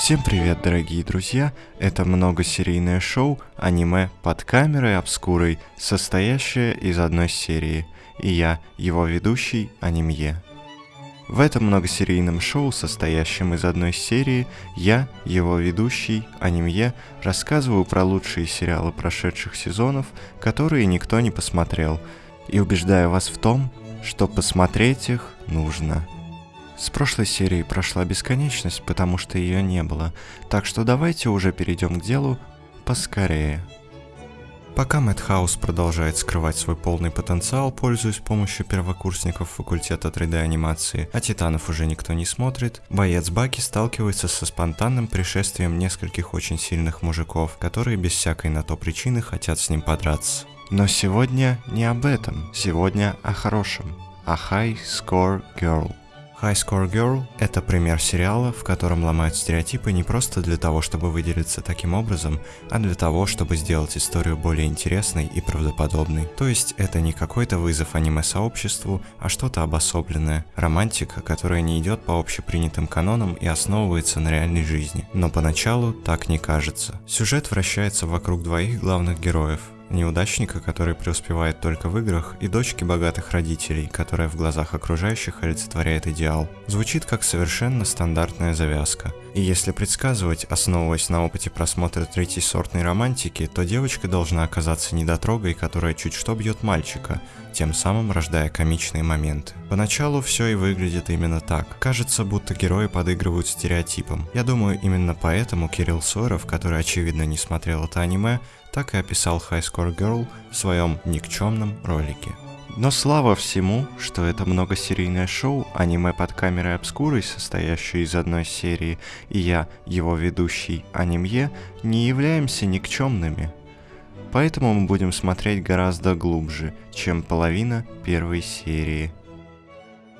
Всем привет, дорогие друзья! Это многосерийное шоу аниме под камерой обскурой, состоящее из одной серии. И я, его ведущий, Анимье. В этом многосерийном шоу, состоящем из одной серии, я, его ведущий, Анимье, рассказываю про лучшие сериалы прошедших сезонов, которые никто не посмотрел, и убеждаю вас в том, что посмотреть их нужно. С прошлой серии прошла бесконечность, потому что ее не было, так что давайте уже перейдем к делу поскорее. Пока Мэтхаус продолжает скрывать свой полный потенциал, пользуясь помощью первокурсников факультета 3D-анимации, а Титанов уже никто не смотрит, боец Баки сталкивается со спонтанным пришествием нескольких очень сильных мужиков, которые без всякой на то причины хотят с ним подраться. Но сегодня не об этом, сегодня о хорошем, о High Score Girl. High Score Girl – это пример сериала, в котором ломают стереотипы не просто для того, чтобы выделиться таким образом, а для того, чтобы сделать историю более интересной и правдоподобной. То есть это не какой-то вызов аниме-сообществу, а что-то обособленное, романтика, которая не идет по общепринятым канонам и основывается на реальной жизни. Но поначалу так не кажется. Сюжет вращается вокруг двоих главных героев – неудачника, который преуспевает только в играх, и дочки богатых родителей, которая в глазах окружающих олицетворяет идеал. Звучит как совершенно стандартная завязка. И если предсказывать, основываясь на опыте просмотра третьей сортной романтики, то девочка должна оказаться недотрогой, которая чуть что бьет мальчика, тем самым рождая комичные моменты. Поначалу все и выглядит именно так. Кажется, будто герои подыгрывают стереотипам. Я думаю, именно поэтому Кирилл Сойров, который очевидно не смотрел это аниме, так и описал High Score Girl в своем никчемном ролике. Но слава всему, что это многосерийное шоу, аниме под камерой обскурой, состоящее из одной серии, и я, его ведущий, анимье, не являемся никчемными. Поэтому мы будем смотреть гораздо глубже, чем половина первой серии.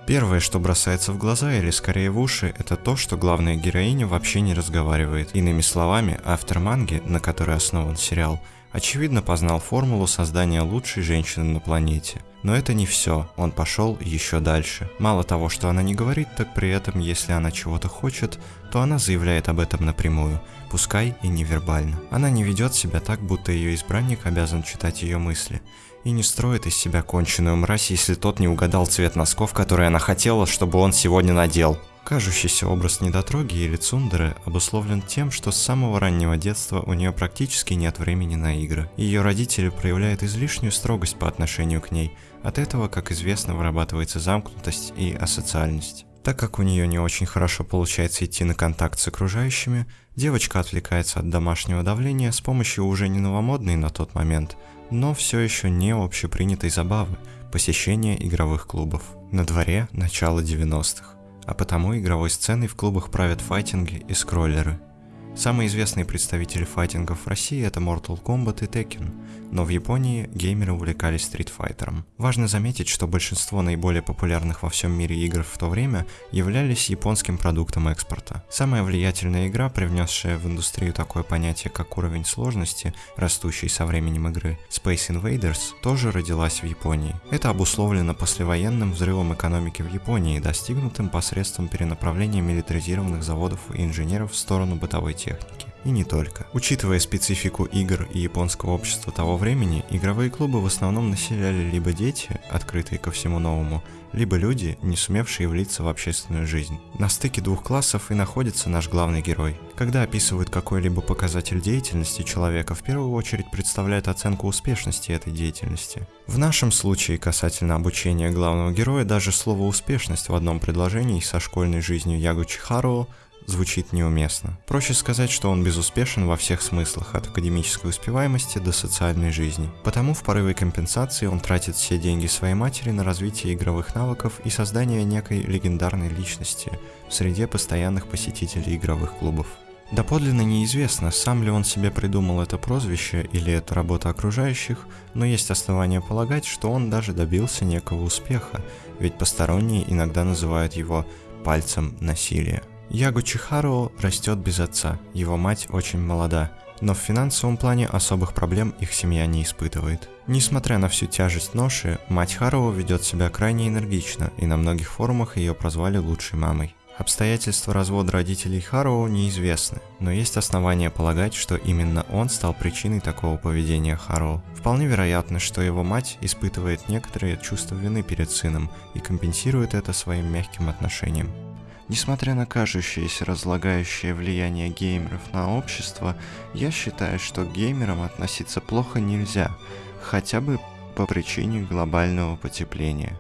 Первое, что бросается в глаза или скорее в уши, это то, что главная героиня вообще не разговаривает. Иными словами, автор манги, на которой основан сериал, очевидно познал формулу создания лучшей женщины на планете. Но это не все, он пошел еще дальше. Мало того, что она не говорит, так при этом, если она чего-то хочет, то она заявляет об этом напрямую, пускай и невербально. Она не ведет себя так, будто ее избранник обязан читать ее мысли и не строит из себя конченую мразь, если тот не угадал цвет носков, которые она хотела, чтобы он сегодня надел. Кажущийся образ недотроги или цундеры обусловлен тем, что с самого раннего детства у нее практически нет времени на игры. Ее родители проявляют излишнюю строгость по отношению к ней. От этого, как известно, вырабатывается замкнутость и асоциальность. Так как у нее не очень хорошо получается идти на контакт с окружающими, девочка отвлекается от домашнего давления с помощью уже не новомодной на тот момент – но все еще не общепринятой забавы – посещения игровых клубов. На дворе начало 90-х, а потому игровой сценой в клубах правят файтинги и скроллеры – Самые известные представители файтингов в России это Mortal Kombat и Tekken, но в Японии геймеры увлекались стритфайтером. Важно заметить, что большинство наиболее популярных во всем мире игр в то время являлись японским продуктом экспорта. Самая влиятельная игра, привнесшая в индустрию такое понятие, как уровень сложности, растущий со временем игры, Space Invaders, тоже родилась в Японии. Это обусловлено послевоенным взрывом экономики в Японии, достигнутым посредством перенаправления милитаризированных заводов и инженеров в сторону бытовой техники. И не только. Учитывая специфику игр и японского общества того времени, игровые клубы в основном населяли либо дети, открытые ко всему новому, либо люди, не сумевшие влиться в общественную жизнь. На стыке двух классов и находится наш главный герой. Когда описывают какой-либо показатель деятельности человека, в первую очередь представляют оценку успешности этой деятельности. В нашем случае касательно обучения главного героя даже слово «успешность» в одном предложении со школьной жизнью Ягучи Харуо звучит неуместно. Проще сказать, что он безуспешен во всех смыслах, от академической успеваемости до социальной жизни. Потому в порыве компенсации он тратит все деньги своей матери на развитие игровых навыков и создание некой легендарной личности в среде постоянных посетителей игровых клубов. Доподлинно неизвестно, сам ли он себе придумал это прозвище или это работа окружающих, но есть основания полагать, что он даже добился некого успеха, ведь посторонние иногда называют его «пальцем насилия». Яго Чихаро растет без отца, его мать очень молода, но в финансовом плане особых проблем их семья не испытывает. Несмотря на всю тяжесть ноши, мать Харуо ведет себя крайне энергично, и на многих форумах ее прозвали лучшей мамой. Обстоятельства развода родителей Харуо неизвестны, но есть основания полагать, что именно он стал причиной такого поведения Харуо. Вполне вероятно, что его мать испытывает некоторые чувства вины перед сыном и компенсирует это своим мягким отношением. Несмотря на кажущееся разлагающее влияние геймеров на общество, я считаю, что к геймерам относиться плохо нельзя, хотя бы по причине глобального потепления.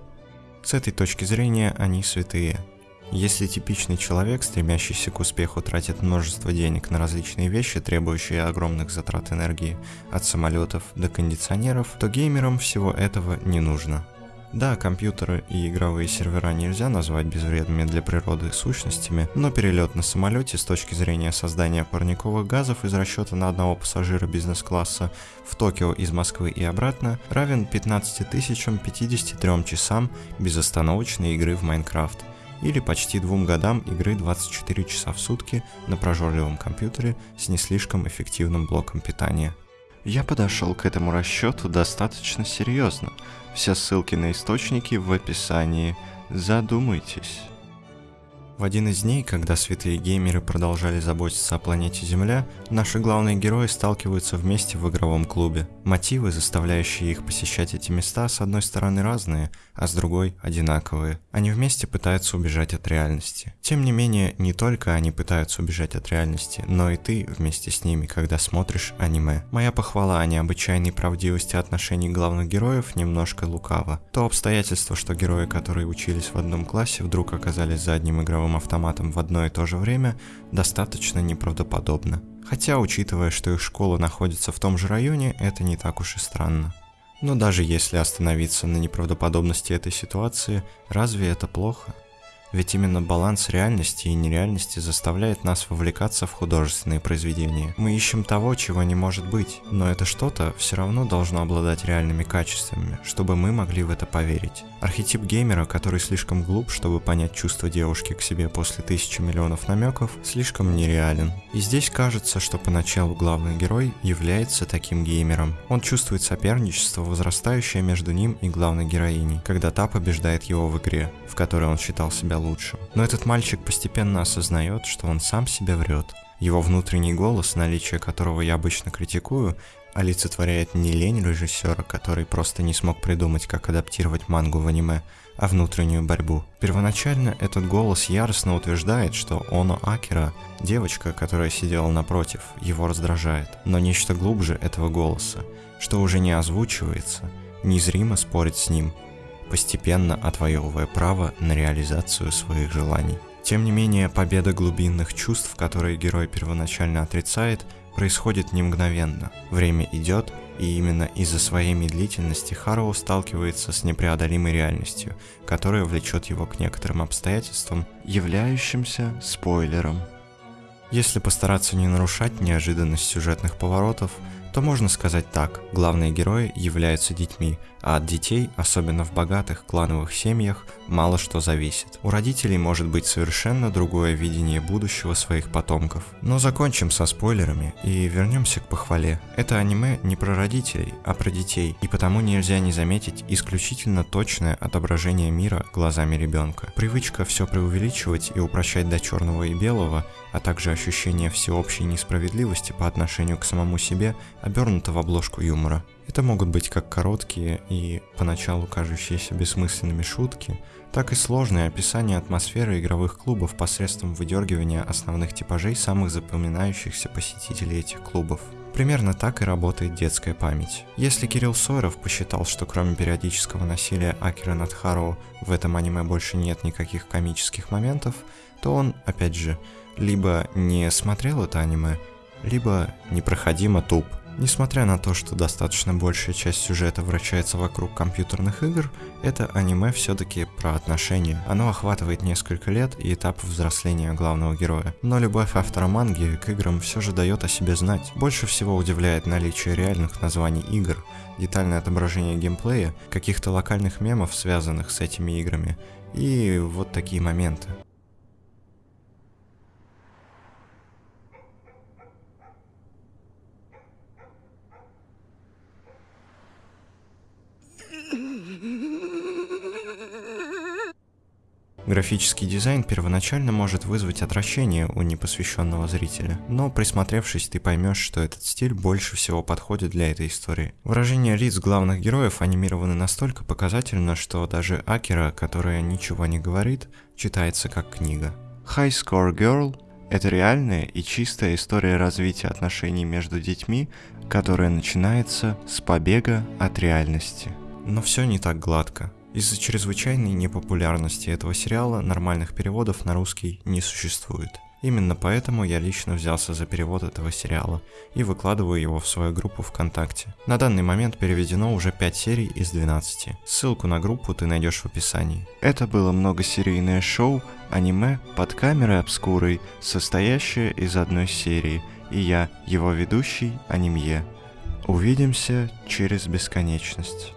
С этой точки зрения они святые. Если типичный человек, стремящийся к успеху, тратит множество денег на различные вещи, требующие огромных затрат энергии, от самолетов до кондиционеров, то геймерам всего этого не нужно. Да, компьютеры и игровые сервера нельзя назвать безвредными для природы сущностями, но перелет на самолете с точки зрения создания парниковых газов из расчета на одного пассажира бизнес-класса в Токио из Москвы и обратно равен 15 053 часам безостановочной игры в Майнкрафт или почти двум годам игры 24 часа в сутки на прожорливом компьютере с не слишком эффективным блоком питания. Я подошел к этому расчету достаточно серьезно. Все ссылки на источники в описании. Задумайтесь. В один из дней, когда святые геймеры продолжали заботиться о планете Земля, наши главные герои сталкиваются вместе в игровом клубе. Мотивы, заставляющие их посещать эти места, с одной стороны разные, а с другой одинаковые. Они вместе пытаются убежать от реальности. Тем не менее, не только они пытаются убежать от реальности, но и ты вместе с ними, когда смотришь аниме. Моя похвала о необычайной правдивости отношений главных героев немножко лукава. То обстоятельство, что герои, которые учились в одном классе, вдруг оказались за одним игровым автоматом в одно и то же время, достаточно неправдоподобно. Хотя, учитывая, что их школа находится в том же районе, это не так уж и странно. Но даже если остановиться на неправдоподобности этой ситуации, разве это плохо? Ведь именно баланс реальности и нереальности заставляет нас вовлекаться в художественные произведения. Мы ищем того, чего не может быть, но это что-то все равно должно обладать реальными качествами, чтобы мы могли в это поверить. Архетип геймера, который слишком глуп, чтобы понять чувства девушки к себе после тысячи миллионов намеков, слишком нереален. И здесь кажется, что поначалу главный герой является таким геймером. Он чувствует соперничество, возрастающее между ним и главной героиней, когда та побеждает его в игре, в которой он считал себя лучшим. Но этот мальчик постепенно осознает, что он сам себе врет. Его внутренний голос, наличие которого я обычно критикую, олицетворяет не лень режиссера, который просто не смог придумать, как адаптировать мангу в аниме, а внутреннюю борьбу. Первоначально этот голос яростно утверждает, что Оно Акера, девочка, которая сидела напротив, его раздражает. Но нечто глубже этого голоса, что уже не озвучивается, незримо спорит с ним, постепенно отвоевывая право на реализацию своих желаний. Тем не менее, победа глубинных чувств, которые герой первоначально отрицает, происходит не мгновенно. Время идет, и именно из-за своей медлительности Хароу сталкивается с непреодолимой реальностью, которая влечет его к некоторым обстоятельствам, являющимся спойлером. Если постараться не нарушать неожиданность сюжетных поворотов, то можно сказать так. Главные герои являются детьми, а от детей, особенно в богатых клановых семьях, мало что зависит. У родителей может быть совершенно другое видение будущего своих потомков. Но закончим со спойлерами и вернемся к похвале. Это аниме не про родителей, а про детей, и потому нельзя не заметить исключительно точное отображение мира глазами ребенка. Привычка все преувеличивать и упрощать до черного и белого, а также ощущение всеобщей несправедливости по отношению к самому себе, обернуто в обложку юмора. Это могут быть как короткие и поначалу кажущиеся бессмысленными шутки, так и сложные описания атмосферы игровых клубов посредством выдергивания основных типажей самых запоминающихся посетителей этих клубов. Примерно так и работает детская память. Если Кирилл Сойеров посчитал, что кроме периодического насилия Акера над Хароу в этом аниме больше нет никаких комических моментов, то он, опять же, либо не смотрел это аниме, либо непроходимо туп. Несмотря на то, что достаточно большая часть сюжета вращается вокруг компьютерных игр, это аниме все-таки про отношения. Оно охватывает несколько лет и этап взросления главного героя. Но любовь автора манги к играм все же дает о себе знать. Больше всего удивляет наличие реальных названий игр, детальное отображение геймплея, каких-то локальных мемов, связанных с этими играми, и вот такие моменты. Графический дизайн первоначально может вызвать отвращение у непосвященного зрителя, но присмотревшись, ты поймешь, что этот стиль больше всего подходит для этой истории. Выражения лиц главных героев анимированы настолько показательно, что даже Акера, которая ничего не говорит, читается как книга. High Score Girl – это реальная и чистая история развития отношений между детьми, которая начинается с побега от реальности. Но все не так гладко. Из-за чрезвычайной непопулярности этого сериала нормальных переводов на русский не существует. Именно поэтому я лично взялся за перевод этого сериала и выкладываю его в свою группу ВКонтакте. На данный момент переведено уже 5 серий из 12. Ссылку на группу ты найдешь в описании. Это было многосерийное шоу аниме под камерой обскурой, состоящее из одной серии, и я, его ведущий, Анимье. Увидимся через бесконечность.